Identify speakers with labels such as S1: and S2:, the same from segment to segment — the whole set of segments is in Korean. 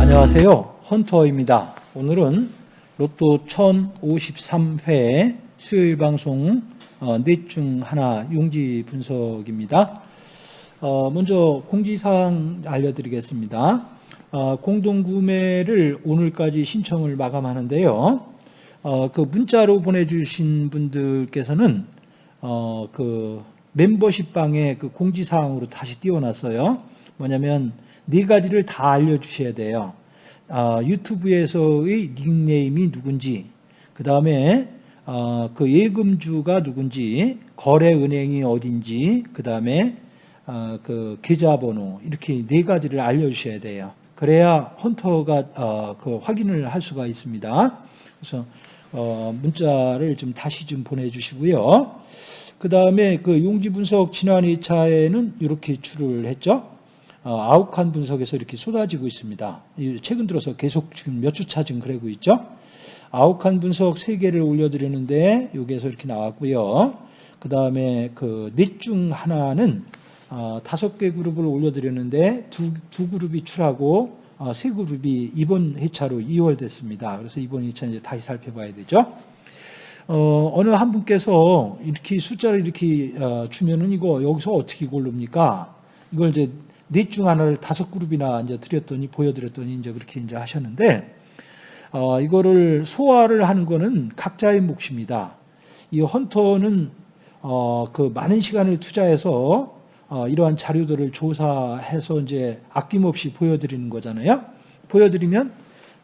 S1: 안녕하세요. 헌터입니다. 오늘은 로또 1053회 수요일 방송 어, 넷중 하나 용지 분석입니다. 어, 먼저 공지사항 알려드리겠습니다. 어, 공동구매를 오늘까지 신청을 마감하는데요. 그 문자로 보내주신 분들께서는 그 멤버십 방에 그 공지사항으로 다시 띄워놨어요. 뭐냐면 네 가지를 다 알려주셔야 돼요. 어, 유튜브에서의 닉네임이 누군지, 그 다음에 어, 그 예금주가 누군지, 거래은행이 어딘지, 그 다음에 어, 그 계좌번호 이렇게 네 가지를 알려주셔야 돼요. 그래야 헌터가 어, 그 확인을 할 수가 있습니다. 그래서 어, 문자를 좀 다시 좀 보내주시고요. 그 다음에 그 용지 분석 지난 2차에는 이렇게 출을 했죠. 어, 아욱한 분석에서 이렇게 쏟아지고 있습니다. 최근 들어서 계속 지금 몇 주차 지금 그러고 있죠. 아욱한 분석 3개를 올려드리는데 여기에서 이렇게 나왔고요. 그 다음에 그 넷 중 하나는 어, 다섯 개 그룹을 올려드렸는데 두, 두 그룹이 출하고 어, 세 그룹이 이번 회차로 2월 됐습니다. 그래서 이번 회차 이제 다시 살펴봐야 되죠. 어, 어느 한 분께서 이렇게 숫자를 이렇게 어, 주면은 이거 여기서 어떻게 고릅니까? 이걸 이제 넷 중 하나를 다섯 그룹이나 이제 드렸더니 보여드렸더니 이제 그렇게 이제 하셨는데 어, 이거를 소화를 하는 거는 각자의 몫입니다. 이 헌터는 어, 그 많은 시간을 투자해서 어, 이러한 자료들을 조사해서 이제 아낌없이 보여드리는 거잖아요. 보여드리면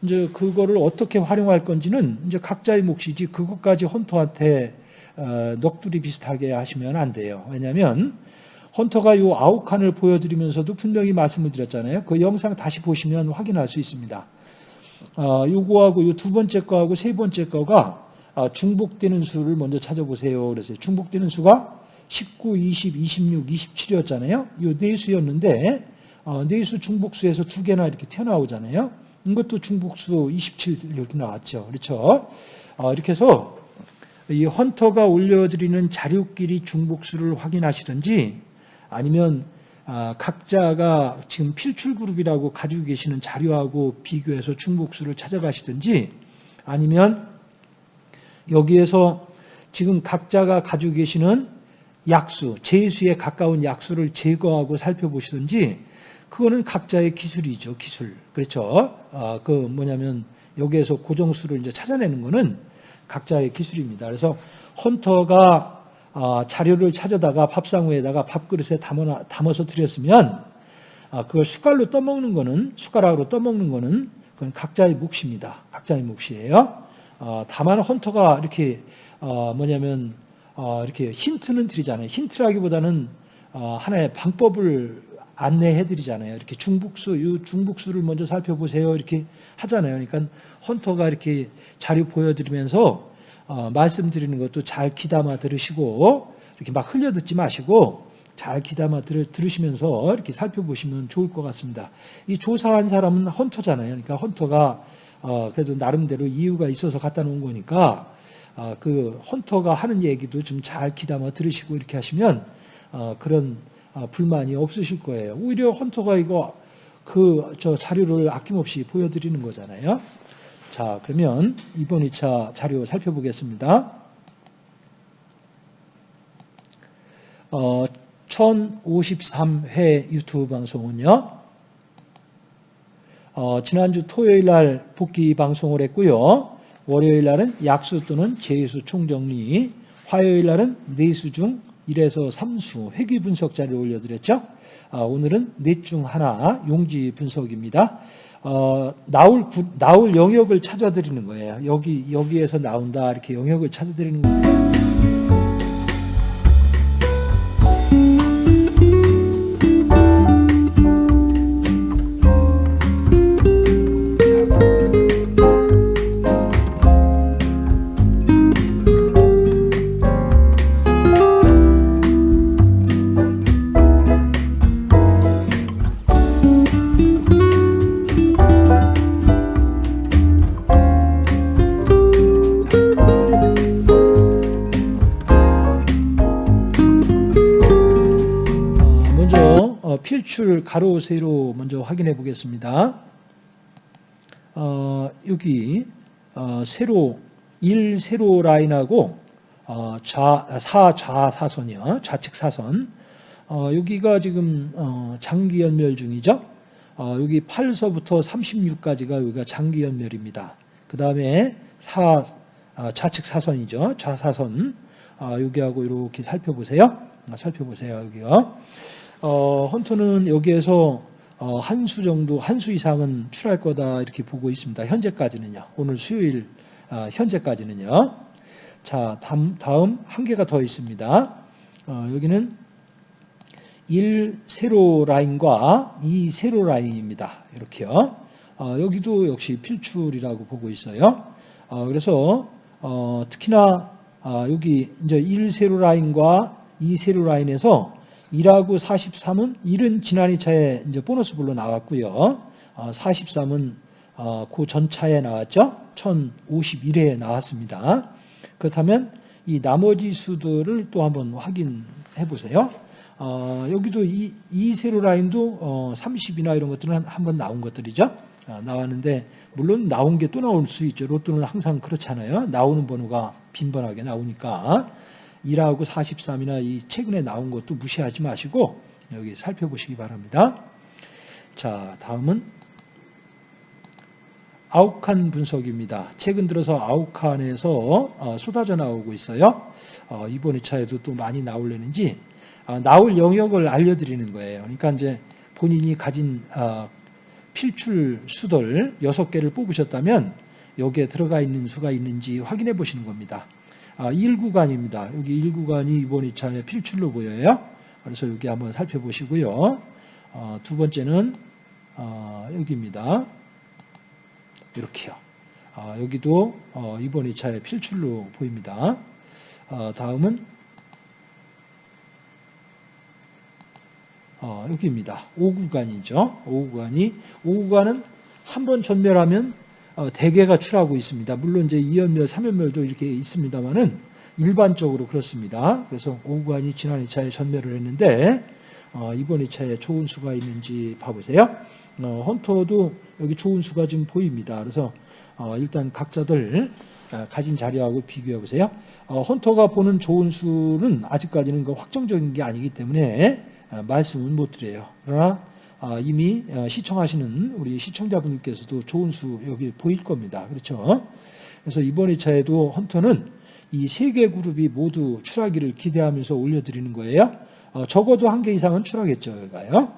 S1: 이제 그거를 어떻게 활용할 건지는 이제 각자의 몫이지 그것까지 헌터한테 어, 넋두리 비슷하게 하시면 안 돼요. 왜냐하면 헌터가 이 아홉 칸을 보여드리면서도 분명히 말씀을 드렸잖아요. 그 영상 다시 보시면 확인할 수 있습니다. 어, 요거하고 이두 번째 거하고 세 번째 거가 어, 중복되는 수를 먼저 찾아보세요. 그래서 중복되는 수가 19, 20, 26, 27이었잖아요. 이 네 수였는데 어, 네 수 중복수에서 두 개나 이렇게 튀어나오잖아요. 이것도 중복수 27 이렇게 나왔죠. 그렇죠? 어, 이렇게 해서 이 헌터가 올려드리는 자료끼리 중복수를 확인하시든지 아니면 아, 각자가 지금 필출 그룹이라고 가지고 계시는 자료하고 비교해서 중복수를 찾아가시든지 아니면 여기에서 지금 각자가 가지고 계시는 약수, 제수에 가까운 약수를 제거하고 살펴보시든지 그거는 각자의 기술이죠, 기술. 그렇죠? 아, 그 뭐냐면 여기에서 고정수를 이제 찾아내는 거는 각자의 기술입니다. 그래서 헌터가 아, 자료를 찾아다가 밥상우에다가 밥그릇에 담아, 서 드렸으면 아, 그걸 숟갈로 떠먹는 거는 숟가락으로 떠먹는 거는 그건 각자의 몫입니다. 각자의 몫이에요. 어, 다만 헌터가 이렇게 어, 뭐냐면 어, 이렇게 힌트는 드리잖아요. 힌트라기보다는 하나의 방법을 안내해 드리잖아요. 이렇게 중북수, 이 중북수를 먼저 살펴보세요. 이렇게 하잖아요. 그러니까 헌터가 이렇게 자료 보여드리면서 어, 말씀드리는 것도 잘 귀담아 들으시고 이렇게 막 흘려 듣지 마시고 잘 귀담아 들, 들으시면서 이렇게 살펴보시면 좋을 것 같습니다. 이 조사한 사람은 헌터잖아요. 그러니까 헌터가 어, 그래도 나름대로 이유가 있어서 갖다 놓은 거니까 어, 그 헌터가 하는 얘기도 좀 잘 귀담아 들으시고 이렇게 하시면 어, 그런 어, 불만이 없으실 거예요. 오히려 헌터가 이거 그 저 자료를 아낌없이 보여드리는 거잖아요. 자, 그러면 이번 2차 자료 살펴보겠습니다. 어, 1053회 유튜브 방송은요. 어, 지난주 토요일 날 복귀 방송을 했고요. 월요일 날은 약수 또는 제수 총정리, 화요일 날은 내수 중 1에서 3수 회귀 분석 자료를 올려드렸죠. 아, 오늘은 넷 중 하나 용지 분석입니다. 어, 나올, 나올 영역을 찾아드리는 거예요. 여기, 여기에서 나온다. 이렇게 영역을 찾아드리는 거예요. 필출 가로 세로 먼저 확인해 보겠습니다. 어, 여기 어, 세로 1 세로 라인하고 어, 좌, 사 좌사선이요. 좌측 사선. 어, 여기가 지금 어, 장기 연멸 중이죠. 어, 여기 8서부터 36까지가 여기가 장기 연멸입니다. 그 다음에 사 아, 좌측 사선이죠. 좌사선. 아, 여기하고 이렇게 살펴보세요. 아, 살펴보세요. 여기요. 어, 헌터는 여기에서 어, 한 수 정도, 한 수 이상은 출할 거다 이렇게 보고 있습니다. 현재까지는요. 오늘 수요일 아, 현재까지는요. 자, 다음, 다음 한 개가 더 있습니다. 어, 여기는 1 세로 라인과 2 세로 라인입니다. 이렇게요. 어, 여기도 역시 필출이라고 보고 있어요. 어, 그래서 어, 특히나 아, 여기 이제 1 세로 라인과 2 세로 라인에서 1하고 43은 1은 지난 2차에 이제 보너스 불로 나왔고요. 43은 어, 그 전차에 나왔죠. 1051회에 나왔습니다. 그렇다면 이 나머지 수들을 또 한번 확인해 보세요. 어, 여기도 이, 이 세로 라인도 어, 30이나 이런 것들은 한번 나온 것들이죠. 아, 나왔는데 물론 나온 게 또 나올 수 있죠. 로또는 항상 그렇잖아요. 나오는 번호가 빈번하게 나오니까 1하고 43이나 이 최근에 나온 것도 무시하지 마시고 여기 살펴보시기 바랍니다. 자, 다음은 아욱한 분석입니다. 최근 들어서 아욱한에서 어, 쏟아져 나오고 있어요. 어, 이번 2차에도 또 많이 나올려는지 어, 나올 영역을 알려드리는 거예요. 그러니까 이제 본인이 가진 필출 수들 6개를 뽑으셨다면 여기에 들어가 있는 수가 있는지 확인해 보시는 겁니다. 1구간입니다. 여기 1구간이 이번 2차에 필출로 보여요. 그래서 여기 한번 살펴보시고요. 두 번째는 여기입니다. 이렇게요. 아, 여기도 어, 이번 2차의 필출로 보입니다. 어, 다음은 어, 여기입니다. 5구간이죠. 5구간이 5구간은 한 번 전멸하면 어, 대개가 출하고 있습니다. 물론 이제 2연멸, 3연멸도 이렇게 있습니다만은 일반적으로 그렇습니다. 그래서 5구간이 지난 2차에 전멸을 했는데 어, 이번 2차에 좋은 수가 있는지 봐보세요. 어, 헌터도 여기 좋은 수가 지금 보입니다. 그래서 어, 일단 각자들 아, 가진 자료하고 비교해 보세요. 어, 헌터가 보는 좋은 수는 아직까지는 그 확정적인 게 아니기 때문에 아, 말씀은 못 드려요. 그러나 아, 이미 시청하시는 우리 시청자분들께서도 좋은 수 여기 보일 겁니다. 그렇죠? 그래서 이번 2차에도 헌터는 이 세 개 그룹이 모두 출하기를 기대하면서 올려드리는 거예요. 적어도 한 개 이상은 출하겠죠. 여기가요.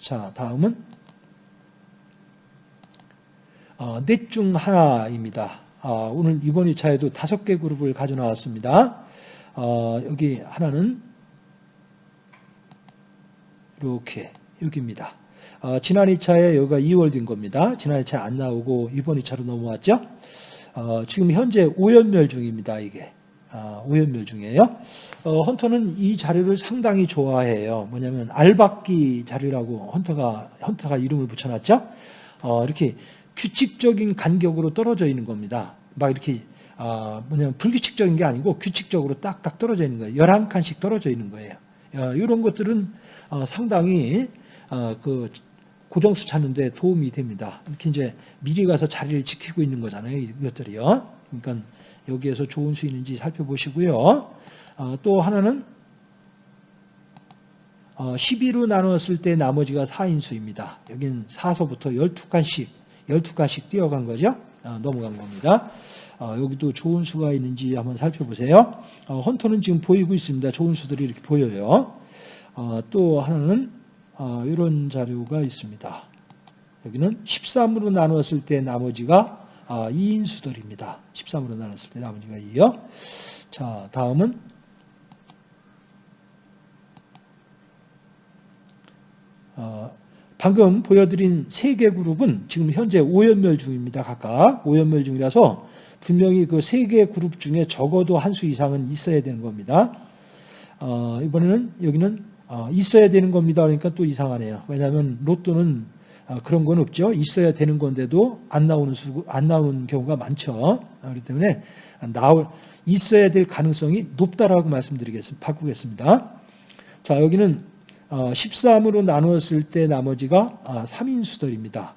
S1: 자, 다음은 어, 넷중 하나입니다. 어, 오늘 이번 2차에도 다섯 개 그룹을 가져 나왔습니다. 어, 여기 하나는 이렇게 여기입니다. 지난 2차에 여기가 2월 된 겁니다. 지난 2차 안 나오고 이번 2차로 넘어왔죠. 지금 현재 5연멸 중입니다. 이게. 5연멸 중이에요. 헌터는 이 자료를 상당히 좋아해요. 뭐냐면 알박기 자료라고 헌터가 헌터가 이름을 붙여놨죠. 이렇게 규칙적인 간격으로 떨어져 있는 겁니다. 막 이렇게 아, 뭐냐면 불규칙적인 게 아니고 규칙적으로 딱딱 떨어져 있는 거예요. 11칸씩 떨어져 있는 거예요. 이런 것들은 어, 상당히 어, 그 고정수 찾는데 도움이 됩니다. 이렇게 이제 미리 가서 자리를 지키고 있는 거잖아요. 이것들이요. 그러니까 여기에서 좋은 수 있는지 살펴보시고요. 어, 또 하나는 12로 나눴을 때 나머지가 4인수입니다. 여기는 4서부터 12칸씩 12가씩 뛰어간 거죠. 어, 넘어간 겁니다. 어, 여기도 좋은 수가 있는지 한번 살펴보세요. 어, 헌터는 지금 보이고 있습니다. 좋은 수들이 이렇게 보여요. 또 하나는 이런 자료가 있습니다. 여기는 13으로 나눴을 때 나머지가 2인 수들입니다. 13으로 나눴을 때 나머지가 2요. 자, 다음은 방금 보여드린 세 개 그룹은 지금 현재 5연멸 중입니다. 각각 5연멸 중이라서 분명히 그 세 개 그룹 중에 적어도 한 수 이상은 있어야 되는 겁니다. 어, 이번에는 여기는 어, 있어야 되는 겁니다. 그러니까 또 이상하네요. 왜냐하면 로또는 어, 그런 건 없죠. 있어야 되는 건데도 안 나오는 수, 안 나오는 경우가 많죠. 그렇기 때문에 나올 있어야 될 가능성이 높다라고 말씀드리겠습니다. 바꾸겠습니다. 자 여기는 13으로 나누었을 때 나머지가 아, 3인수들입니다.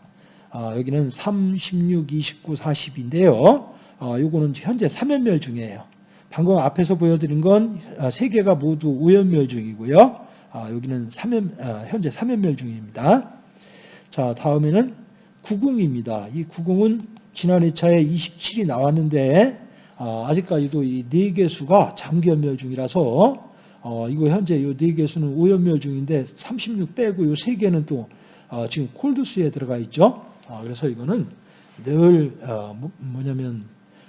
S1: 아, 여기는 3, 16, 29, 40인데요. 요거는 현재 3연멸 중이에요. 방금 앞에서 보여드린 건세 개가 모두 5연멸 중이고요. 여기는 3연, 현재 3연멸 중입니다. 자, 다음에는 구궁입니다. 이 구궁은 지난 회차에 27이 나왔는데 아 직까지도 이네 개수가 장기연멸 중이라서 어, 이거 현재 이네 개수는 오연멸 중인데 36 빼고 이세 개는 또 어, 지금 콜드수에 들어가 있죠. 어, 그래서 이거는 늘 어, 뭐, 뭐냐면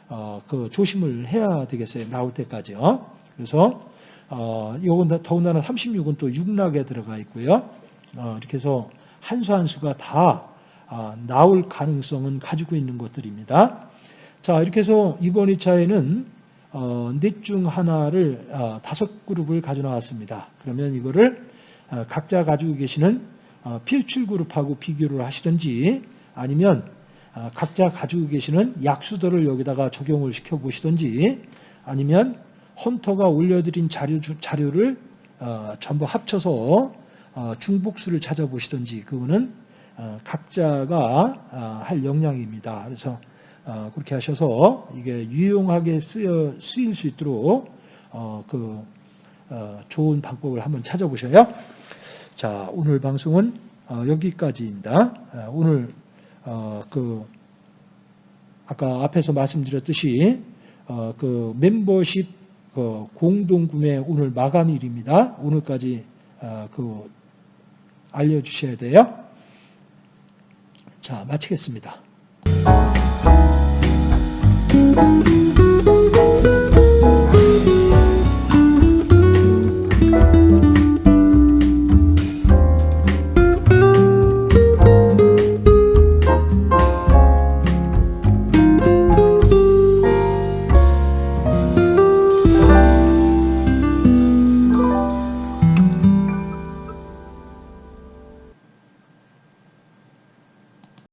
S1: 어, 그 조심을 해야 되겠어요. 나올 때까지요. 그래서 어, 이건 더군다나 36은 또 육락에 들어가 있고요. 어, 이렇게 해서 한 수 한 수가 다 아, 나올 가능성은 가지고 있는 것들입니다. 자 이렇게 해서 이번 2차에는 어, 넷중 하나를 어, 다섯 그룹을 가져 나왔습니다. 그러면 이거를 어, 각자 가지고 계시는 어, 필출 그룹하고 비교를 하시든지 아니면 어, 각자 가지고 계시는 약수들을 여기다가 적용을 시켜 보시든지 아니면 헌터가 올려드린 자료, 자료를 어, 전부 합쳐서 어, 중복수를 찾아보시든지 그거는 어, 각자가 어, 할 역량입니다. 그래서 어, 그렇게 하셔서 이게 유용하게 쓰여, 쓰일 수 있도록 어, 그 어, 좋은 방법을 한번 찾아보셔요. 자, 오늘 방송은 어, 여기까지입니다. 어, 오늘 어, 그 아까 앞에서 말씀드렸듯이 어, 그 멤버십 그 공동 구매 오늘 마감일입니다. 오늘까지 어, 그 알려주셔야 돼요. 자, 마치겠습니다.